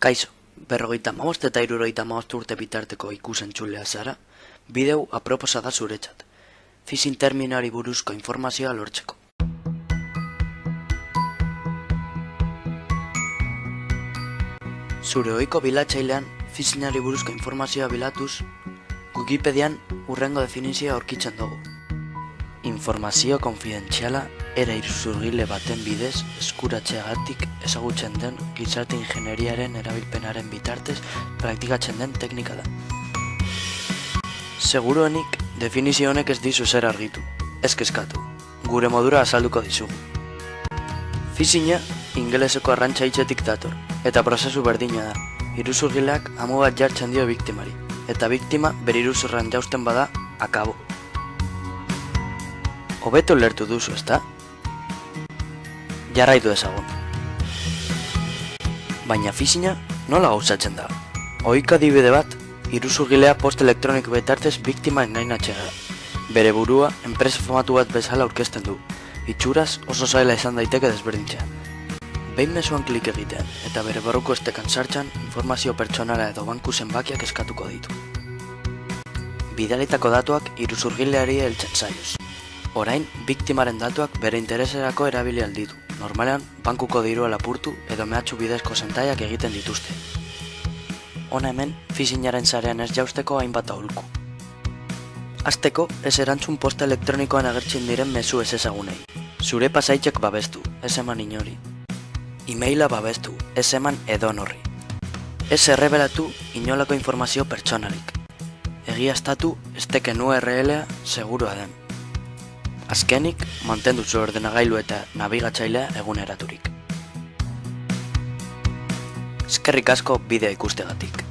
Kaixo, berrogeita maost eta irurogeita maost urte bitarteko ikusentxulea zara, bideu aproposa da zuretzat. Fizin terminari buruzko informazioa lortzeko. Zure ohiko bilatzailean fizinari buruzko informazioa bilatuz, Wikipedian urrengo definizioa aurkitzen dugu. Informazio konfidentziala era iruzurgile baten bidez eskuratzeagatik ezagutzen den gizarte ingenieriaren erabilpenaren bitartez praktikatzen den teknika da. Seguruenik definizio honek ez dizu zer argitu, ez kezkatu, gure modura azalduko dizugu. Fizina ingeleseko arrantza hitzetik dator, eta prozesu berdina da. Iruzurgileak amu bat jartzen dio biktimari, eta biktima bere iruzurran jausten bada, akabo. Hobeto lertu duzu, ezta? Jarraitu ezagun. Baina fizina nola gauzatzen da? Oiko adibide bat, iruzurgilea post elektroniko betartez biktima engainatzea da. Bere burua, enpresa famatu bat bezala aurkezten du. Itxuraz oso zaila izan daiteke desberdintzea. Behin mezuan klik egitean, eta bere barruko estekan sartxan, informazio pertsonala edo banku zenbakiak eskatuko ditu. Bidalitako datuak iruzurgileari heltzen zaioz. Orain, biktimaren datuak bere intereserako erabili alditu. Normalean, bankuko dirua lapurtu edo mehatxu bidezko zentaiak egiten dituzte. Hona hemen, fizinaren zarean ez jausteko hainbat aholku. Azteko, ez erantzun posta elektronikoan agertzen diren mezu ez ezagunei. Zure pasaitzek babestu, ez eman inori. Emaila babestu, ez eman edon horri. Ez errebelatu inolako informazio pertsonalik. Egiaztatu esteken URL-a segurua den. Azkenik, mantendu zu ordenagailu eta nabigatzailea eguneraturik. Eskerrik asko bidea ikustegatik.